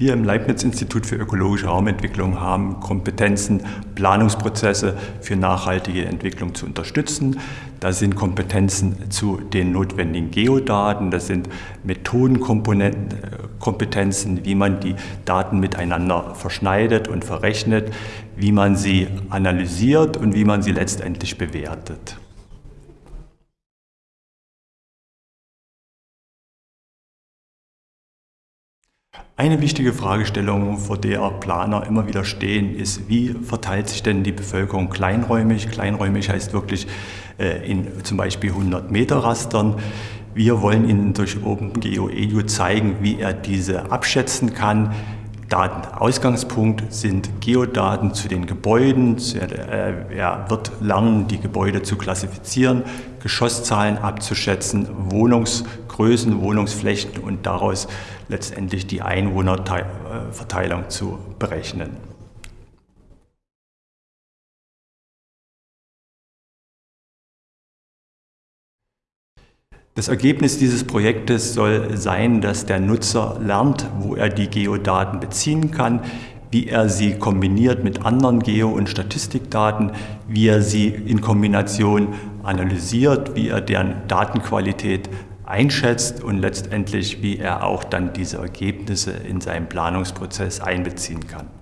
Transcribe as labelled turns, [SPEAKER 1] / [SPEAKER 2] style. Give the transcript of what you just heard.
[SPEAKER 1] Wir im Leibniz-Institut für ökologische Raumentwicklung haben Kompetenzen, Planungsprozesse für nachhaltige Entwicklung zu unterstützen. Das sind Kompetenzen zu den notwendigen Geodaten, das sind Methodenkompetenzen, wie man die Daten miteinander verschneidet und verrechnet, wie man sie analysiert und wie man sie letztendlich bewertet. Eine wichtige Fragestellung, vor der Planer immer wieder stehen, ist, wie verteilt sich denn die Bevölkerung kleinräumig? Kleinräumig heißt wirklich äh, in zum Beispiel 100 Meter Rastern. Wir wollen Ihnen durch OpenGeoEDU zeigen, wie er diese abschätzen kann. Datenausgangspunkt sind Geodaten zu den Gebäuden. Er wird lernen, die Gebäude zu klassifizieren, Geschosszahlen abzuschätzen, Wohnungsgrößen, Wohnungsflächen und daraus letztendlich die Einwohnerverteilung zu berechnen. Das Ergebnis dieses Projektes soll sein, dass der Nutzer lernt, wo er die Geodaten beziehen kann, wie er sie kombiniert mit anderen Geo- und Statistikdaten, wie er sie in Kombination analysiert, wie er deren Datenqualität einschätzt und letztendlich, wie er auch dann diese Ergebnisse in seinen Planungsprozess einbeziehen kann.